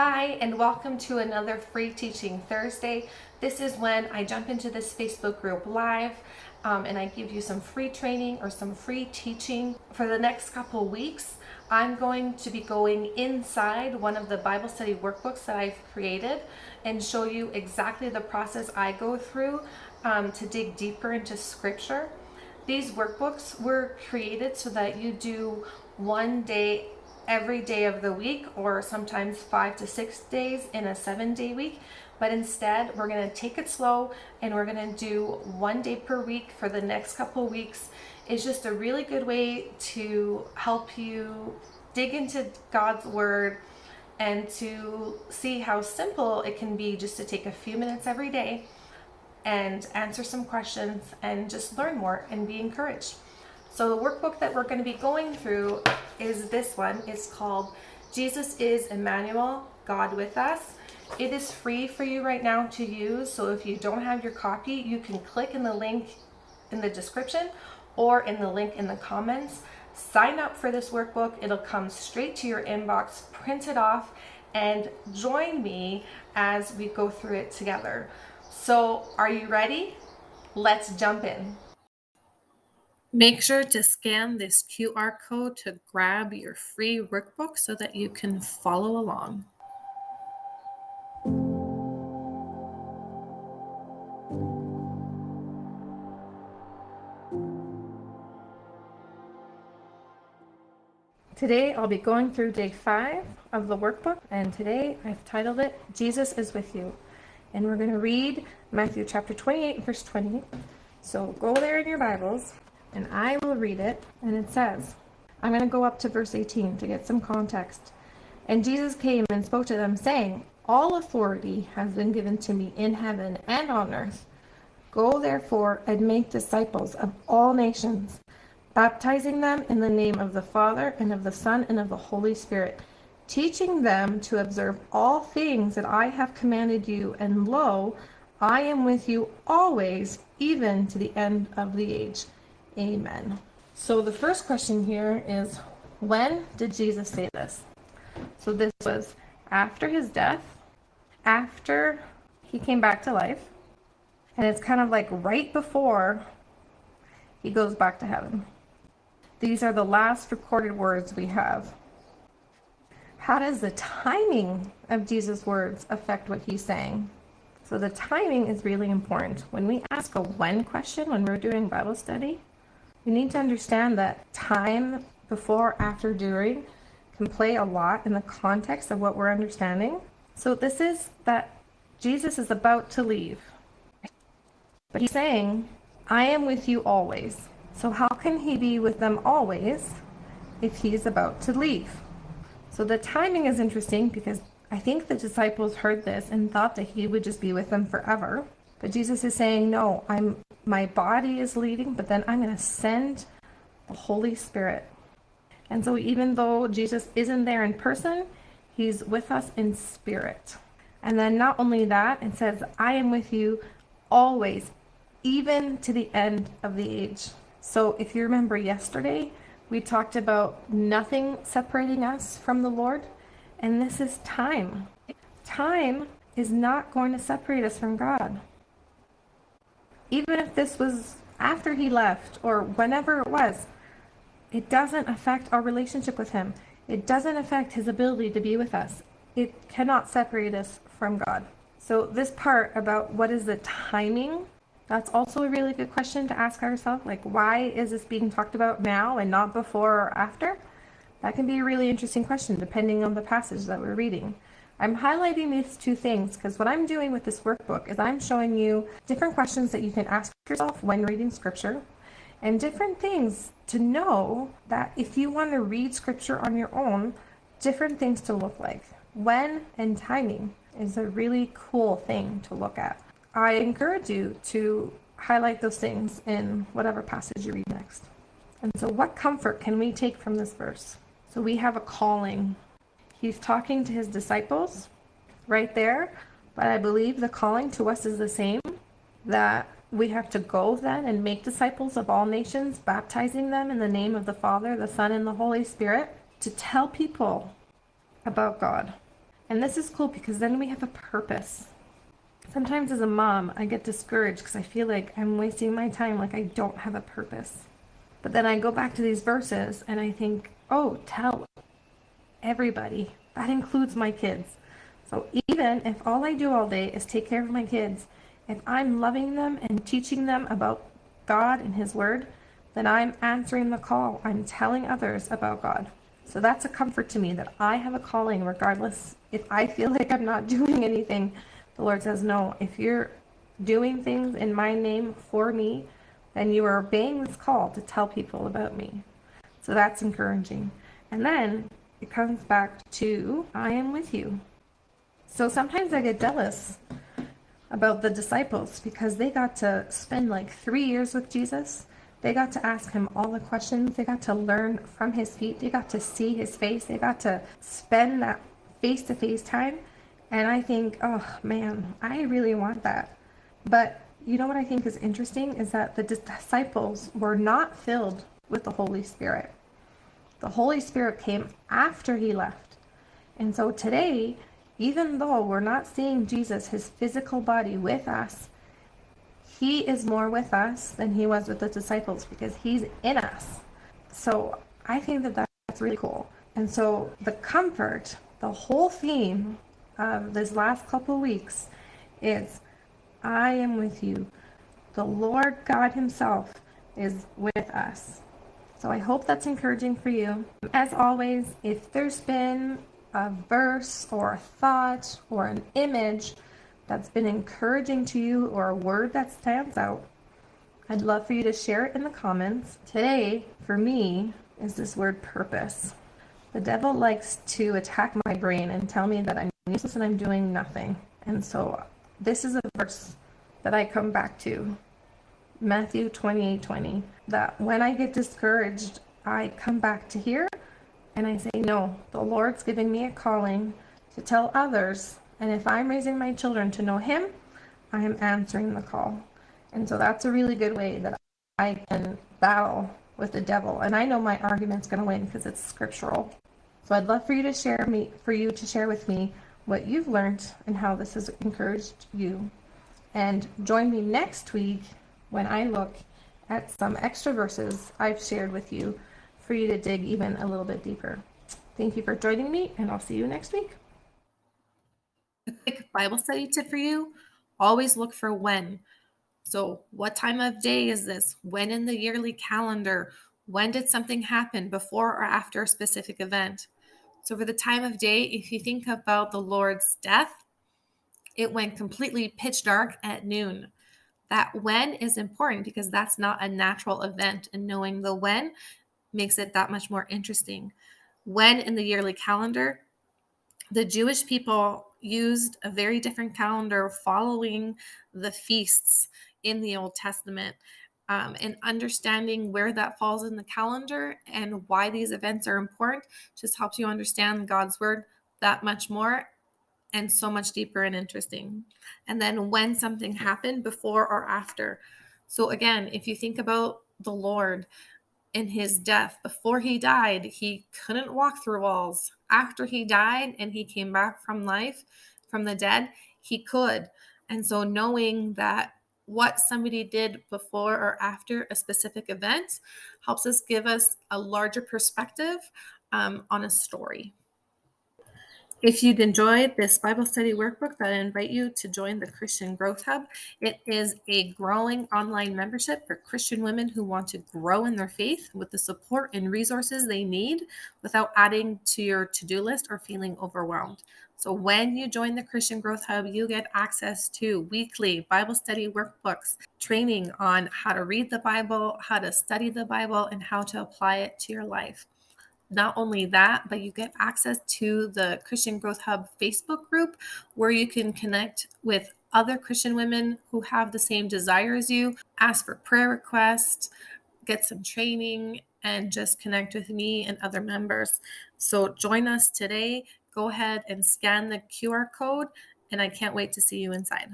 Hi, and welcome to another Free Teaching Thursday. This is when I jump into this Facebook group live um, and I give you some free training or some free teaching. For the next couple weeks, I'm going to be going inside one of the Bible study workbooks that I've created and show you exactly the process I go through um, to dig deeper into scripture. These workbooks were created so that you do one day every day of the week or sometimes five to six days in a seven day week. But instead, we're going to take it slow and we're going to do one day per week for the next couple weeks. It's just a really good way to help you dig into God's Word and to see how simple it can be just to take a few minutes every day and answer some questions and just learn more and be encouraged. So the workbook that we're going to be going through is this one. It's called Jesus is Emmanuel, God with Us. It is free for you right now to use. So if you don't have your copy, you can click in the link in the description or in the link in the comments. Sign up for this workbook. It'll come straight to your inbox, print it off, and join me as we go through it together. So are you ready? Let's jump in. Make sure to scan this QR code to grab your free workbook so that you can follow along. Today I'll be going through day five of the workbook and today I've titled it Jesus is with you. And we're going to read Matthew chapter 28 verse 20 so go there in your Bibles and I will read it. And it says, I'm going to go up to verse 18 to get some context. And Jesus came and spoke to them, saying, All authority has been given to me in heaven and on earth. Go therefore and make disciples of all nations, baptizing them in the name of the Father and of the Son and of the Holy Spirit, teaching them to observe all things that I have commanded you. And lo, I am with you always, even to the end of the age. Amen. So the first question here is, when did Jesus say this? So this was after his death, after he came back to life, and it's kind of like right before he goes back to heaven. These are the last recorded words we have. How does the timing of Jesus' words affect what he's saying? So the timing is really important. When we ask a when question when we're doing Bible study, you need to understand that time before, after, during can play a lot in the context of what we're understanding. So this is that Jesus is about to leave. But he's saying, I am with you always. So how can he be with them always if he's about to leave? So the timing is interesting because I think the disciples heard this and thought that he would just be with them forever. But Jesus is saying, no, I'm my body is leading, but then I'm going to send the Holy Spirit. And so even though Jesus isn't there in person, he's with us in spirit. And then not only that, it says, I am with you always, even to the end of the age. So if you remember yesterday, we talked about nothing separating us from the Lord. And this is time. Time is not going to separate us from God even if this was after he left or whenever it was, it doesn't affect our relationship with him. It doesn't affect his ability to be with us. It cannot separate us from God. So this part about what is the timing, that's also a really good question to ask ourselves. Like, why is this being talked about now and not before or after? That can be a really interesting question depending on the passage that we're reading. I'm highlighting these two things because what I'm doing with this workbook is I'm showing you different questions that you can ask yourself when reading scripture and different things to know that if you want to read scripture on your own, different things to look like. When and timing is a really cool thing to look at. I encourage you to highlight those things in whatever passage you read next. And so what comfort can we take from this verse? So we have a calling He's talking to his disciples right there, but I believe the calling to us is the same that we have to go then and make disciples of all nations, baptizing them in the name of the Father, the Son, and the Holy Spirit to tell people about God, And this is cool because then we have a purpose. Sometimes as a mom, I get discouraged because I feel like I'm wasting my time, like I don't have a purpose. But then I go back to these verses and I think, oh, tell everybody. That includes my kids. So even if all I do all day is take care of my kids, if I'm loving them and teaching them about God and His Word, then I'm answering the call. I'm telling others about God. So that's a comfort to me that I have a calling regardless if I feel like I'm not doing anything. The Lord says, No, if you're doing things in my name for me, then you are obeying this call to tell people about me. So that's encouraging. And then it comes back to I am with you. So sometimes I get jealous about the disciples because they got to spend like three years with Jesus. They got to ask him all the questions. They got to learn from his feet. They got to see his face. They got to spend that face to face time. And I think, oh man, I really want that. But you know what I think is interesting is that the disciples were not filled with the Holy Spirit. The Holy Spirit came after he left. And so today, even though we're not seeing Jesus, his physical body, with us, he is more with us than he was with the disciples because he's in us. So I think that that's really cool. And so the comfort, the whole theme of this last couple weeks is I am with you. The Lord God Himself is with us. So I hope that's encouraging for you. As always, if there's been a verse or a thought or an image that's been encouraging to you or a word that stands out, I'd love for you to share it in the comments. Today, for me, is this word purpose. The devil likes to attack my brain and tell me that I'm useless and I'm doing nothing. And so this is a verse that I come back to. Matthew 28 20. That when I get discouraged, I come back to here and I say, No, the Lord's giving me a calling to tell others. And if I'm raising my children to know Him, I am answering the call. And so that's a really good way that I can battle with the devil. And I know my argument's going to win because it's scriptural. So I'd love for you to share me for you to share with me what you've learned and how this has encouraged you. And join me next week when I look at some extra verses I've shared with you for you to dig even a little bit deeper. Thank you for joining me, and I'll see you next week. A quick Bible study tip for you always look for when. So, what time of day is this? When in the yearly calendar? When did something happen before or after a specific event? So, for the time of day, if you think about the Lord's death, it went completely pitch dark at noon. That when is important because that's not a natural event, and knowing the when makes it that much more interesting. When in the yearly calendar, the Jewish people used a very different calendar following the feasts in the Old Testament. Um, and understanding where that falls in the calendar and why these events are important just helps you understand God's word that much more and so much deeper and interesting. And then when something happened before or after. So, again, if you think about the Lord, in his death. Before he died, he couldn't walk through walls. After he died and he came back from life, from the dead, he could. And so, knowing that what somebody did before or after a specific event helps us give us a larger perspective um, on a story. If you'd enjoyed this Bible study workbook, I invite you to join the Christian Growth Hub. It is a growing online membership for Christian women who want to grow in their faith with the support and resources they need without adding to your to do list or feeling overwhelmed. So, when you join the Christian Growth Hub, you get access to weekly Bible study workbooks, training on how to read the Bible, how to study the Bible, and how to apply it to your life. Not only that, but you get access to the Christian Growth Hub Facebook group where you can connect with other Christian women who have the same desire as you, ask for prayer requests, get some training, and just connect with me and other members. So join us today. Go ahead and scan the QR code, and I can't wait to see you inside.